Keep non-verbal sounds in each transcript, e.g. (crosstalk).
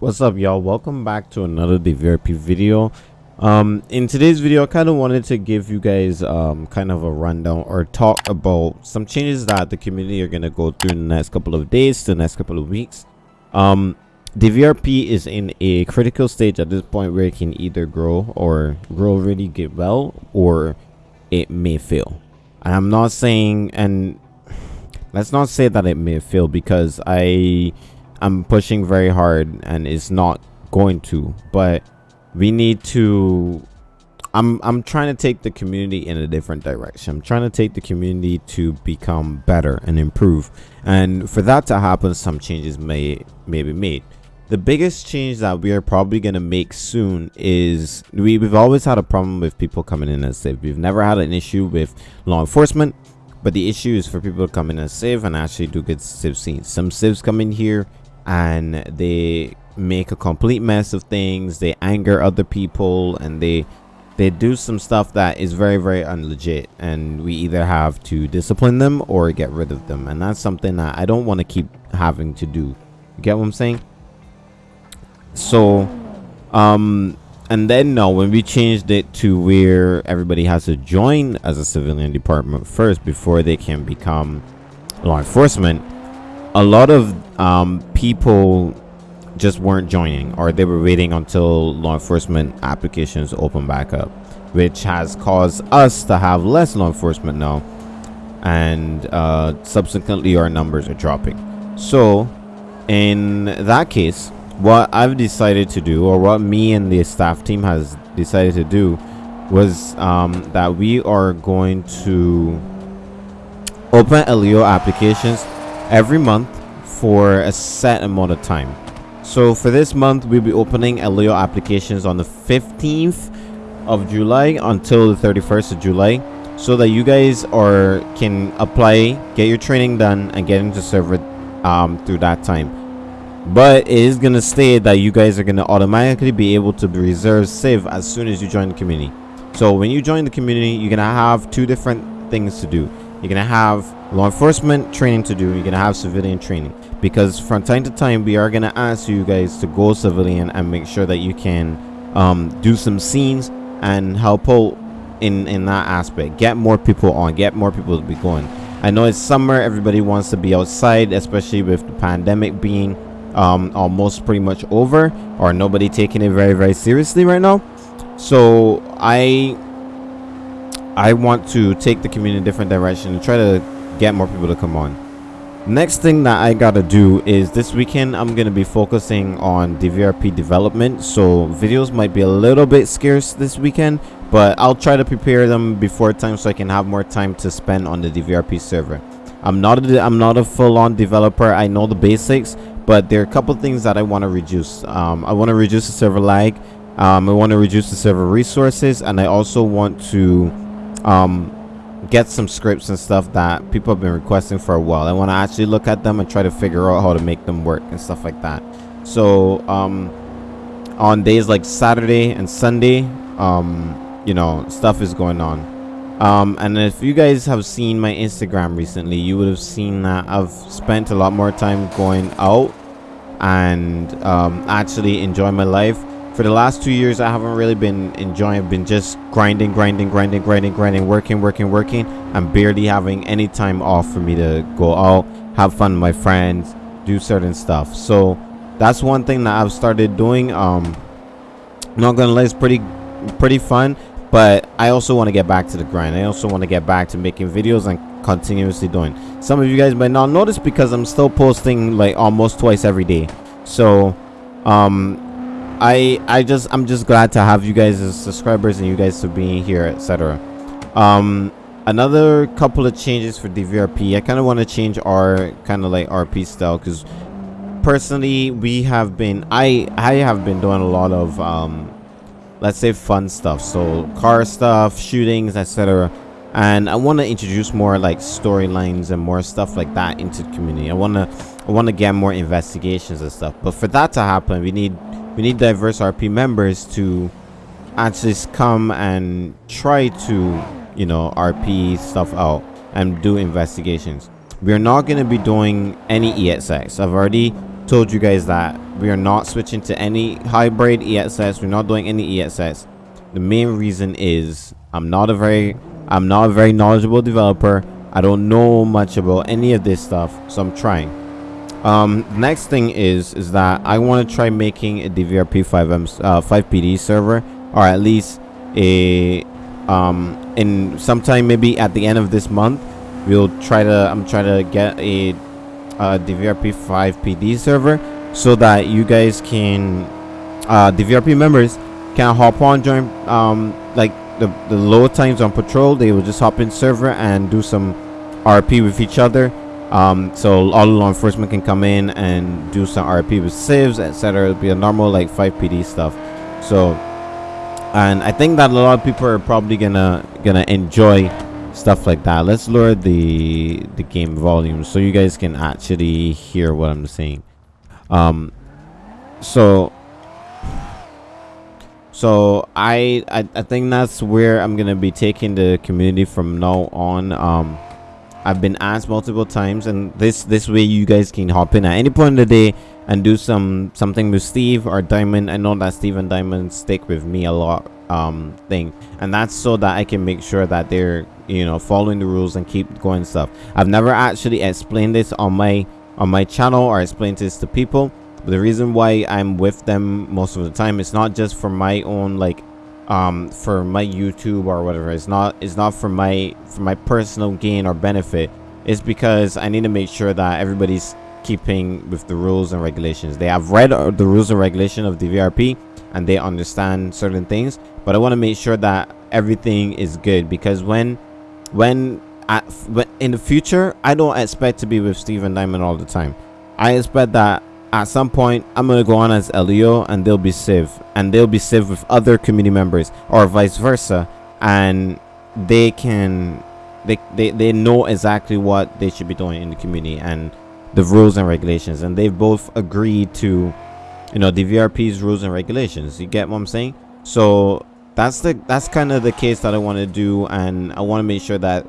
what's up y'all? Welcome back to another DVRP video. Um in today's video i kind of wanted to give you guys um kind of a rundown or talk about some changes that the community are going to go through in the next couple of days the next couple of weeks. Um DVRP is in a critical stage at this point where it can either grow or grow really get well or it may fail. And i'm not saying and (sighs) let's not say that it may fail because i I'm pushing very hard and it's not going to but we need to I'm I'm trying to take the community in a different direction. I'm trying to take the community to become better and improve. And for that to happen, some changes may may be made. The biggest change that we are probably going to make soon is we, we've always had a problem with people coming in as civ. We've never had an issue with law enforcement, but the issue is for people to come in as civ and actually do good civ scenes. Some civs come in here and they make a complete mess of things. They anger other people and they they do some stuff that is very very unlegit. And we either have to discipline them or get rid of them. And that's something that i don't want to keep having to do. You get what i'm saying? So um and then no when we changed it to where everybody has to join as a civilian department first before they can become law enforcement a lot of um, people just weren't joining or they were waiting until law enforcement applications open back up which has caused us to have less law enforcement now and uh, subsequently our numbers are dropping. So in that case what i've decided to do or what me and the staff team has decided to do was um, that we are going to open LEO applications every month for a set amount of time. So for this month, we'll be opening LEO applications on the 15th of July until the 31st of July so that you guys are can apply, get your training done and get into server um, through that time. But it is going to state that you guys are going to automatically be able to reserve save as soon as you join the community. So when you join the community, you're going to have two different things to do. You're to have law enforcement training to do. You're to have civilian training. Because from time to time we are to ask you guys to go civilian and make sure that you can um, do some scenes and help out in in that aspect. Get more people on. Get more people to be going. I know it's summer. Everybody wants to be outside especially with the pandemic being um, almost pretty much over or nobody taking it very very seriously right now. So i i want to take the community in a different direction and try to get more people to come on. Next thing that i gotta do is this weekend i'm gonna be focusing on dvrp development. So videos might be a little bit scarce this weekend but i'll try to prepare them before time so i can have more time to spend on the dvrp server. I'm not a, i'm not a full-on developer. I know the basics but there are a couple things that i want to reduce. Um, i want to reduce the server lag um, i want to reduce the server resources and i also want to um, get some scripts and stuff that people have been requesting for a while. I want to actually look at them and try to figure out how to make them work and stuff like that. So um, on days like Saturday and Sunday, um, you know, stuff is going on. Um, and if you guys have seen my Instagram recently, you would have seen that I've spent a lot more time going out and um, actually enjoy my life for the last two years i haven't really been enjoying I've been just grinding grinding grinding grinding grinding working working working i'm barely having any time off for me to go out have fun with my friends do certain stuff. So that's one thing that i've started doing um not gonna lie it's pretty pretty fun but i also want to get back to the grind. I also want to get back to making videos and continuously doing. Some of you guys might not notice because i'm still posting like almost twice every day. So um I I just I'm just glad to have you guys as subscribers and you guys to being here, etc. Um, another couple of changes for DVRP. I kind of want to change our kind of like RP style because personally we have been I I have been doing a lot of um, let's say fun stuff, so car stuff, shootings, etc. And I want to introduce more like storylines and more stuff like that into the community. I want to I want to get more investigations and stuff. But for that to happen, we need we need diverse RP members to actually come and try to, you know, RP stuff out and do investigations. We're not going to be doing any ESX. I've already told you guys that we are not switching to any hybrid ESX. We're not doing any ESX. The main reason is I'm not a very I'm not a very knowledgeable developer. I don't know much about any of this stuff, so I'm trying. Um, next thing is is that I want to try making a DVRP FiveM uh, FivePD server, or at least a um in sometime maybe at the end of this month, we'll try to I'm trying to get a, DVRP FivePD server so that you guys can uh DVRP members can hop on join um like the the low times on patrol they will just hop in server and do some RP with each other um so all law enforcement can come in and do some RP with civs etc it'll be a normal like FivePD stuff. So and I think that a lot of people are probably gonna gonna enjoy stuff like that. Let's lower the the game volume so you guys can actually hear what I'm saying. Um so so I, I i think that's where i'm gonna be taking the community from now on. Um i've been asked multiple times and this this way you guys can hop in. At any point of the day and do some something with steve or diamond i know that steve and diamond stick with me a lot um thing. And that's so that i can make sure that they're you know following the rules and keep going stuff. I've never actually explained this on my on my channel or explain this to people. But the reason why i'm with them most of the time it's not just for my own like um for my youtube or whatever. It's not it's not for my for my personal gain or benefit. It's because i need to make sure that everybody's keeping with the rules and regulations. They have read uh, the rules and regulation of DVRP and they understand certain things but i want to make sure that everything is good because when when in the future, I don't expect to be with Steve and Diamond all the time. I expect that at some point I'm gonna go on as LEO and they'll be Civ and they'll be Civ with other community members or vice versa and they can they, they they know exactly what they should be doing in the community and the rules and regulations and they've both agreed to you know DVRP's rules and regulations. You get what I'm saying? So that's the that's kind of the case that I want to do and I want to make sure that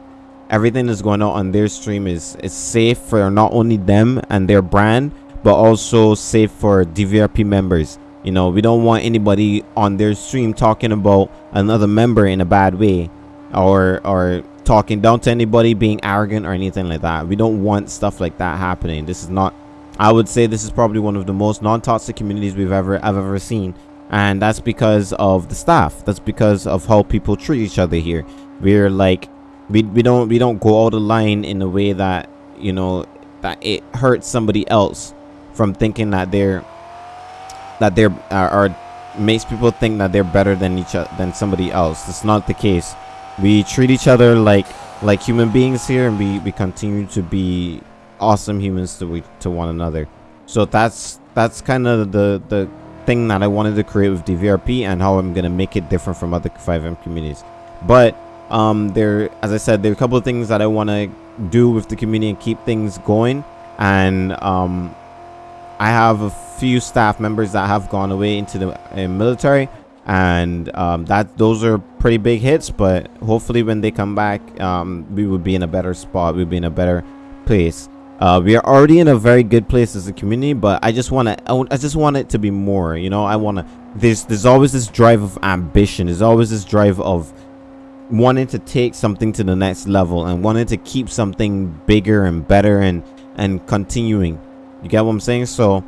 everything that's going on on their stream is is safe for not only them and their brand but also safe for dvrp members. You know we don't want anybody on their stream talking about another member in a bad way or or talking down to anybody being arrogant or anything like that. We don't want stuff like that happening. This is not i would say this is probably one of the most non-toxic communities we've ever i've ever seen. And that's because of the staff. That's because of how people treat each other here. We're like we, we don't we don't go out the line in a way that you know that it hurts somebody else from thinking that they're that they're uh, or makes people think that they're better than each other than somebody else. It's not the case. We treat each other like like human beings here and we we continue to be awesome humans to we to one another. So that's that's kind of the the thing that i wanted to create with dvrp and how i'm gonna make it different from other FiveM communities. But um there as i said there are a couple of things that i want to do with the community and keep things going. And um i have a few staff members that have gone away into the uh, military and um, that those are pretty big hits but hopefully when they come back um, we would be in a better spot we'd be in a better place. Uh, we are already in a very good place as a community but i just want to i just want it to be more you know? I want to there's there's always this drive of ambition there's always this drive of wanting to take something to the next level and wanting to keep something bigger and better and and continuing you get what i'm saying? So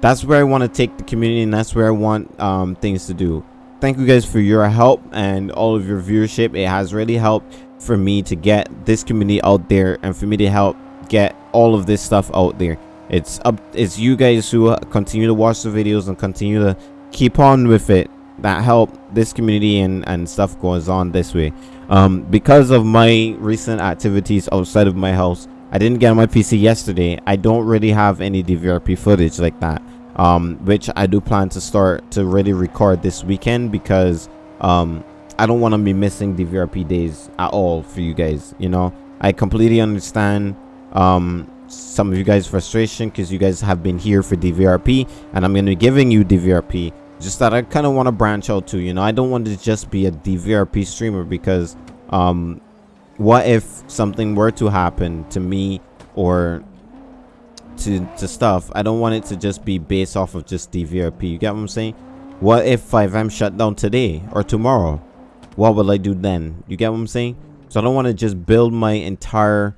that's where i want to take the community and that's where i want um, things to do. Thank you guys for your help and all of your viewership. It has really helped for me to get this community out there and for me to help get all of this stuff out there. It's up it's you guys who continue to watch the videos and continue to keep on with it that help this community and and stuff goes on this way. Um because of my recent activities outside of my house i didn't get on my pc yesterday. I don't really have any dvrp footage like that um which i do plan to start to really record this weekend because um i don't want to be missing dvrp days at all for you guys you know? I completely understand um some of you guys frustration because you guys have been here for dvrp and i'm going to be giving you dvrp just that i kind of want to branch out too you know? I don't want to just be a dvrp streamer because um what if something were to happen to me or to to stuff? I don't want it to just be based off of just dvrp you get what i'm saying? What if FiveM shut down today or tomorrow? What will i do then? You get what i'm saying? So i don't want to just build my entire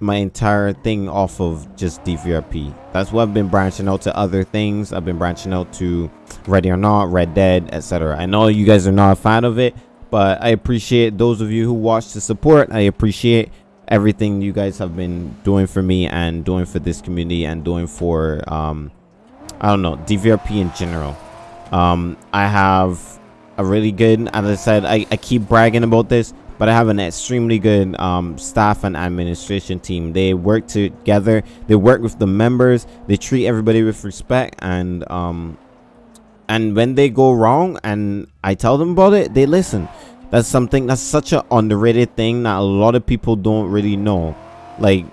my entire thing off of just dvrp that's what i've been branching out to other things. I've been branching out to ready or not red dead etc i know you guys are not a fan of it but i appreciate those of you who watch the support. I appreciate everything you guys have been doing for me and doing for this community and doing for um i don't know dvrp in general. Um i have a really good as i said i, I keep bragging about this but i have an extremely good um staff and administration team. They work together. They work with the members. They treat everybody with respect and um and when they go wrong and i tell them about it they listen. That's something that's such an underrated thing that a lot of people don't really know. Like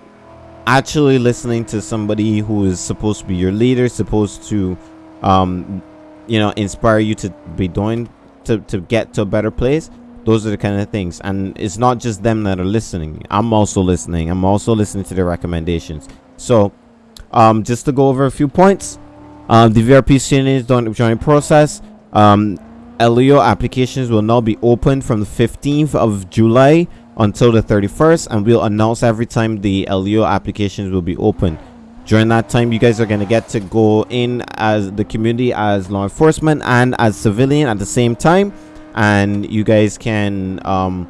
actually listening to somebody who is supposed to be your leader supposed to um you know inspire you to be doing to to get to a better place those are the kind of things. And it's not just them that are listening. I'm also listening. I'm also listening to their recommendations. So um just to go over a few points um dvrp don't join process um LEO applications will now be open from the 15th of July until the 31st and we'll announce every time the LEO applications will be open. During that time, you guys are going to get to go in as the community as law enforcement and as civilian at the same time and you guys can um,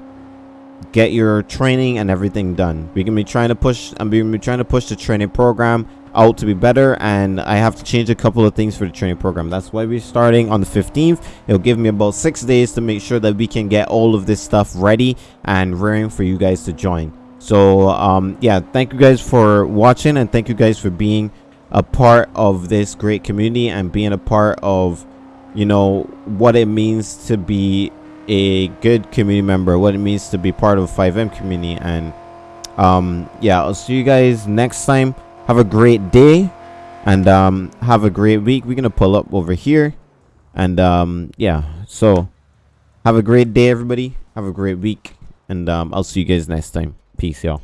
get your training and everything done. We're going to be trying to push I'm going to be trying to push the training program out to be better and I have to change a couple of things for the training program. That's why we're starting on the 15th. It'll give me about six days to make sure that we can get all of this stuff ready and rearing for you guys to join. So um, yeah, thank you guys for watching and thank you guys for being a part of this great community and being a part of you know what it means to be a good community member what it means to be part of FiveM community and um yeah i'll see you guys next time have a great day and um have a great week. We're gonna pull up over here and um yeah so have a great day everybody. Have a great week and um i'll see you guys next time. Peace y'all